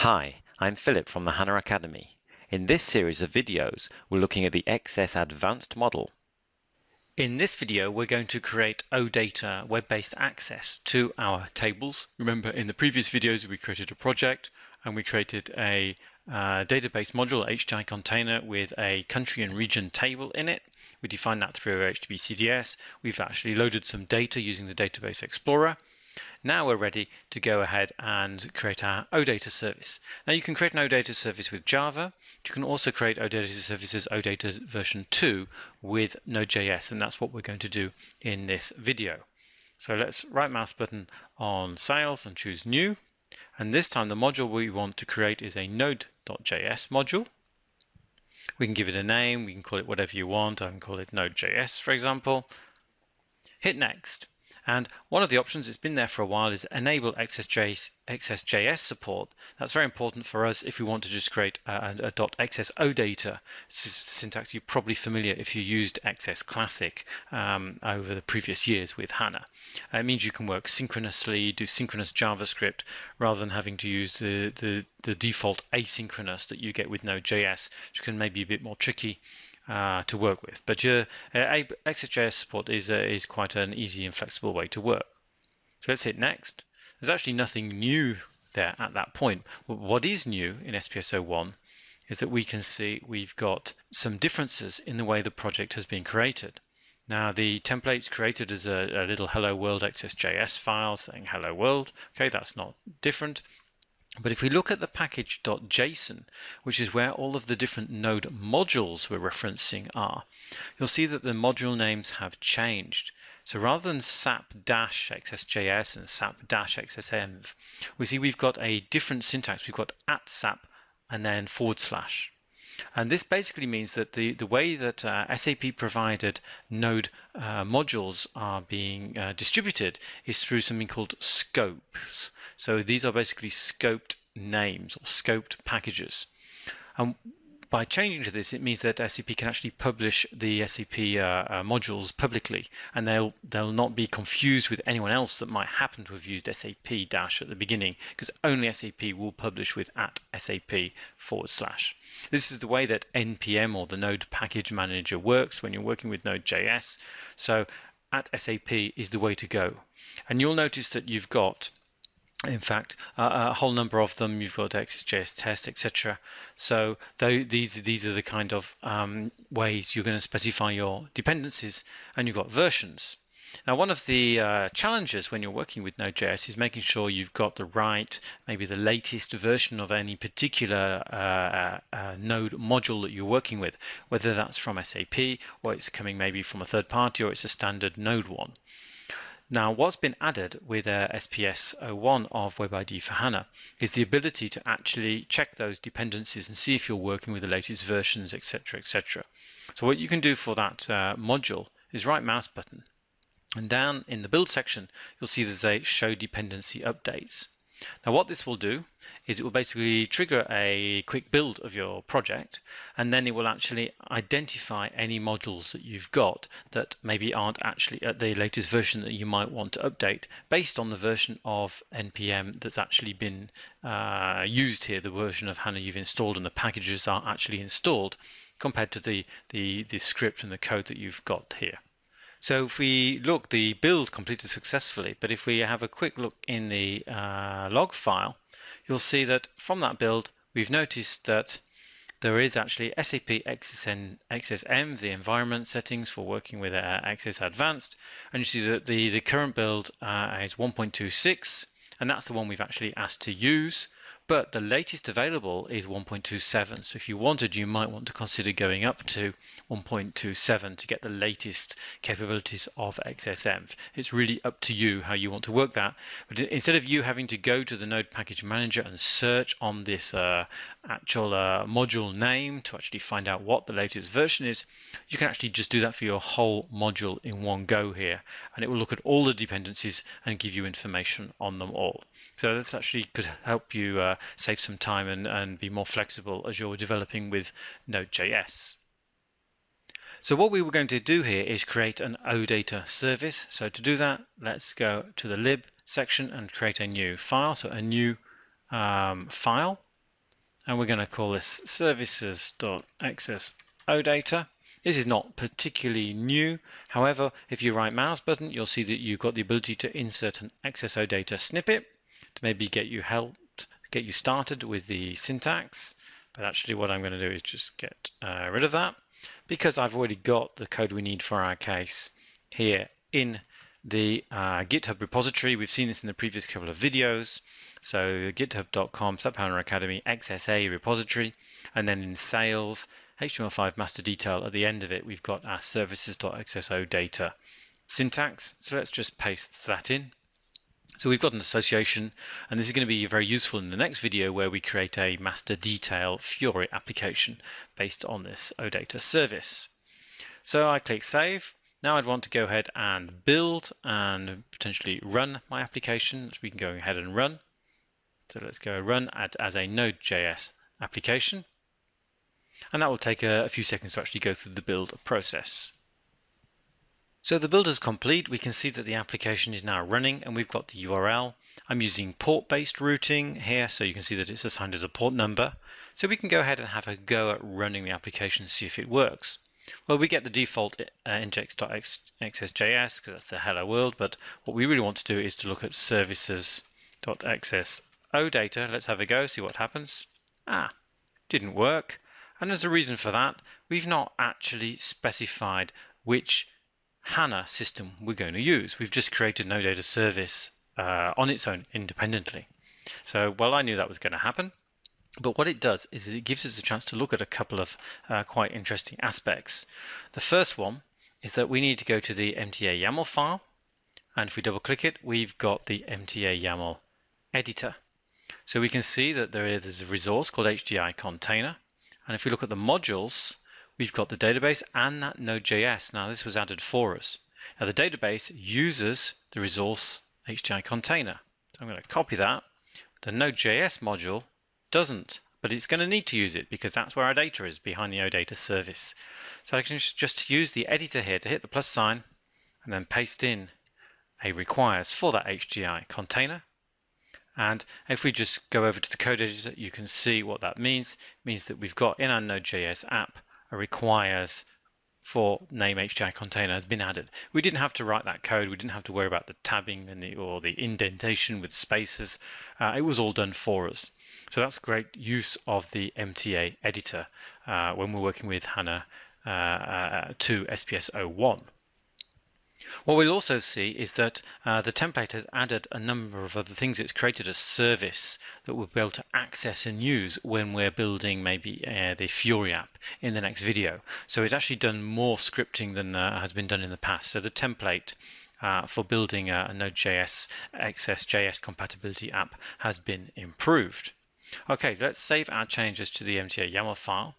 Hi, I'm Philip from the HANA Academy. In this series of videos, we're looking at the XS Advanced model. In this video, we're going to create OData web-based access to our tables. Remember, in the previous videos, we created a project and we created a uh, database module, HDI container with a country and region table in it. We defined that through HTTP CDS. We've actually loaded some data using the Database Explorer. Now we're ready to go ahead and create our OData service. Now you can create an OData service with Java. You can also create OData services OData version 2 with Node.js, and that's what we're going to do in this video. So let's right mouse button on sales and choose new. And this time the module we want to create is a node.js module. We can give it a name, we can call it whatever you want. I can call it Node.js, for example. Hit next. And one of the options that's been there for a while is enable XSJS, XSJS support. That's very important for us if we want to just create a, a .xs data. This is syntax you're probably familiar if you used XS Classic um, over the previous years with HANA. It means you can work synchronously, do synchronous JavaScript, rather than having to use the, the, the default asynchronous that you get with Node.js, which can maybe be a bit more tricky uh, to work with. But your uh, XSJS support is, uh, is quite an easy and flexible way to work. So let's hit next. There's actually nothing new there at that point. What is new in SPS 01 is that we can see we've got some differences in the way the project has been created. Now the template's created as a, a little hello world XSJS file saying hello world. Okay, that's not different. But if we look at the package.json, which is where all of the different node modules we're referencing are, you'll see that the module names have changed. So rather than sap-xsjs and sap-xsenv, we see we've got a different syntax. We've got at sap and then forward slash. And this basically means that the, the way that uh, SAP provided node uh, modules are being uh, distributed is through something called scopes. So these are basically scoped names or scoped packages. And by changing to this, it means that SAP can actually publish the SAP uh, uh, modules publicly, and they'll they'll not be confused with anyone else that might happen to have used SAP dash at the beginning, because only SAP will publish with at SAP forward slash. This is the way that npm or the Node Package Manager works when you're working with Node.js. So at SAP is the way to go, and you'll notice that you've got in fact, uh, a whole number of them. You've got XSJS test, etc. So these these are the kind of um, ways you're going to specify your dependencies, and you've got versions. Now, one of the uh, challenges when you're working with Node.js is making sure you've got the right, maybe the latest version of any particular uh, uh, uh Node module that you're working with, whether that's from SAP or it's coming maybe from a third party or it's a standard Node one. Now, what's been added with uh, SPS 01 of Web IDE for HANA is the ability to actually check those dependencies and see if you're working with the latest versions, etc., etc. So what you can do for that uh, module is right mouse button, and down in the build section, you'll see there's a show dependency updates. Now what this will do is it will basically trigger a quick build of your project and then it will actually identify any modules that you've got that maybe aren't actually at the latest version that you might want to update based on the version of npm that's actually been uh, used here, the version of HANA you've installed and the packages are actually installed compared to the, the, the script and the code that you've got here. So if we look, the build completed successfully, but if we have a quick look in the uh, log file, you'll see that from that build, we've noticed that there is actually SAP XSN, XSM, the environment settings for working with uh, XS Advanced, and you see that the, the current build uh, is 1.26, and that's the one we've actually asked to use but the latest available is 1.27. So if you wanted, you might want to consider going up to 1.27 to get the latest capabilities of XSenv. It's really up to you how you want to work that. But instead of you having to go to the Node Package Manager and search on this uh, actual uh, module name to actually find out what the latest version is, you can actually just do that for your whole module in one go here. And it will look at all the dependencies and give you information on them all. So this actually could help you uh, save some time and, and be more flexible as you're developing with Node.js. So what we were going to do here is create an OData service. So to do that, let's go to the lib section and create a new file. So a new um, file and we're going to call this services.xsodata. This is not particularly new. However, if you right mouse button, you'll see that you've got the ability to insert an access snippet to maybe get you helped, get you started with the syntax. But actually what I'm going to do is just get uh, rid of that because I've already got the code we need for our case here in the uh, GitHub repository. We've seen this in the previous couple of videos. So github.com, HANA Academy, XSA repository, and then in sales, HTML5 master detail at the end of it, we've got our services.xsodata syntax. So let's just paste that in. So we've got an association, and this is going to be very useful in the next video where we create a master detail Fiori application based on this OData service. So I click Save. Now I'd want to go ahead and build and potentially run my application, which we can go ahead and run. So let's go run as a Node.js application and that will take a, a few seconds to actually go through the build process. So the build is complete. We can see that the application is now running and we've got the URL. I'm using port-based routing here, so you can see that it's assigned as a port number. So we can go ahead and have a go at running the application and see if it works. Well, we get the default uh, because that's the hello world, but what we really want to do is to look at services.xsodata. Let's have a go, see what happens. Ah, didn't work. And as a reason for that, we've not actually specified which HANA system we're going to use. We've just created no data service uh, on its own independently. So, well, I knew that was going to happen. But what it does is it gives us a chance to look at a couple of uh, quite interesting aspects. The first one is that we need to go to the MTA YAML file. And if we double click it, we've got the MTA YAML editor. So we can see that there is a resource called HDI container. And if we look at the modules, we've got the database and that Node.js. Now this was added for us. Now the database uses the resource HDI container. So I'm going to copy that. The Node.js module doesn't, but it's going to need to use it because that's where our data is behind the OData service. So I can just use the editor here to hit the plus sign and then paste in a requires for that HDI container. And if we just go over to the code editor, you can see what that means. It means that we've got in our Node.js app requires for name HDI container has been added. We didn't have to write that code. We didn't have to worry about the tabbing and the, or the indentation with spaces. Uh, it was all done for us. So that's great use of the MTA editor uh, when we're working with HANA uh, uh 2 SPS 01. What we'll also see is that uh, the template has added a number of other things. It's created a service that we'll be able to access and use when we're building maybe uh, the Fiori app in the next video. So it's actually done more scripting than uh, has been done in the past. So the template uh, for building a, a Node.js XSJS compatibility app has been improved. Okay, let's save our changes to the MTA YAML file.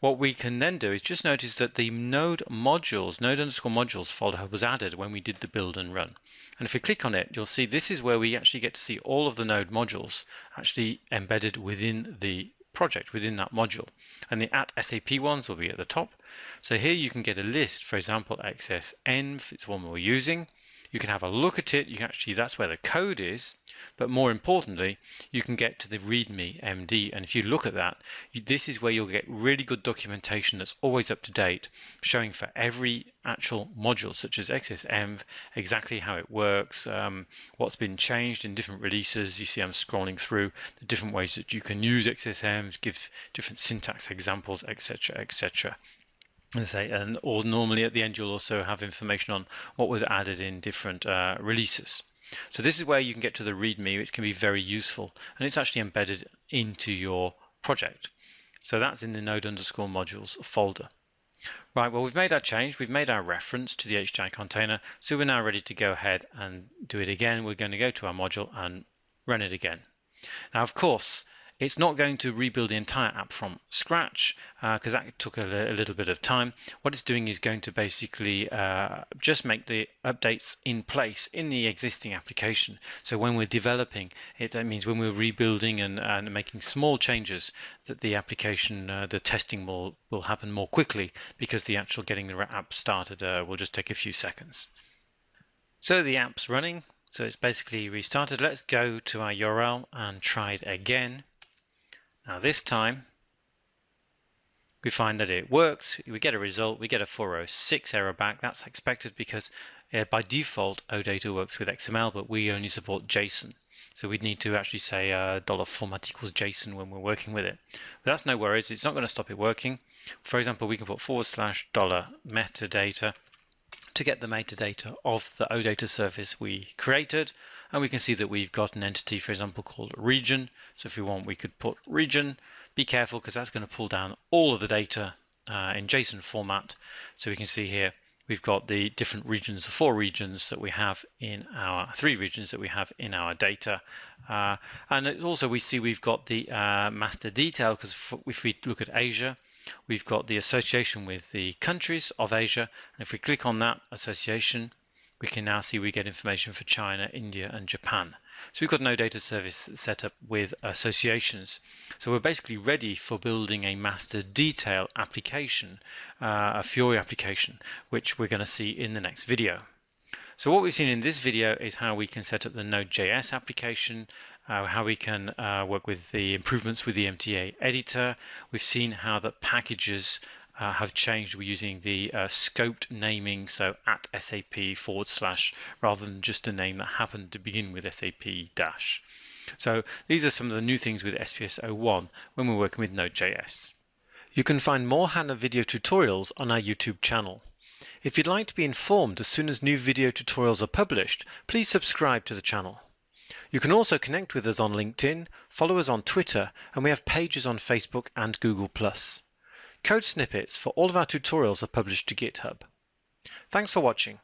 What we can then do is just notice that the node modules, node underscore modules folder was added when we did the build and run. And if we click on it, you'll see this is where we actually get to see all of the node modules actually embedded within the project, within that module. And the at SAP ones will be at the top. So here you can get a list, for example, XSEnv, it's one we're using. You can have a look at it. You can actually, that's where the code is. But more importantly, you can get to the README MD. And if you look at that, you, this is where you'll get really good documentation that's always up to date, showing for every actual module, such as XSEnv, exactly how it works, um, what's been changed in different releases. You see I'm scrolling through the different ways that you can use XSEnv, give different syntax examples, etc., etc and say and or normally at the end you'll also have information on what was added in different uh, releases. So this is where you can get to the readme which can be very useful and it's actually embedded into your project. So that's in the node underscore modules folder. Right well we've made our change we've made our reference to the HDI container so we're now ready to go ahead and do it again. We're going to go to our module and run it again. Now of course it's not going to rebuild the entire app from scratch because uh, that took a, a, little bit of time. What it's doing is going to basically uh, just make the updates in place in the existing application. So when we're developing it, that means when we're rebuilding and, and making small changes, that the application, uh, the testing will, will happen more quickly because the actual getting the app started uh, will just take a few seconds. So the app's running. So it's basically restarted. Let's go to our URL and try it again. Now this time we find that it works, we get a result, we get a 406 error back. That's expected because uh, by default OData works with XML, but we only support JSON. So we'd need to actually say uh, dollar $format equals JSON when we're working with it. But that's no worries, it's not going to stop it working. For example, we can put forward slash dollar metadata to get the metadata of the OData service we created. And we can see that we've got an entity, for example, called region. So if we want, we could put region. Be careful because that's going to pull down all of the data uh, in JSON format. So we can see here we've got the different regions, the four regions that we have in our three regions that we have in our data. Uh, and also we see we've got the uh, master detail because if we look at Asia, we've got the association with the countries of Asia. And if we click on that association, we can now see we get information for China, India, and Japan. So we've got no data service set up with associations. So we're basically ready for building a master detail application, uh, a Fiori application, which we're going to see in the next video. So what we've seen in this video is how we can set up the Node.js application, uh, how we can uh, work with the improvements with the MTA editor. We've seen how the packages uh, have changed. We're using the uh, scoped naming, so at SAP forward slash, rather than just a name that happened to begin with SAP dash. So these are some of the new things with SPS 01 when we're working with Node.js. You can find more HANA video tutorials on our YouTube channel. If you'd like to be informed as soon as new video tutorials are published, please subscribe to the channel. You can also connect with us on LinkedIn, follow us on Twitter, and we have pages on Facebook and Google+. Code snippets for all of our tutorials are published to GitHub. Thanks for watching.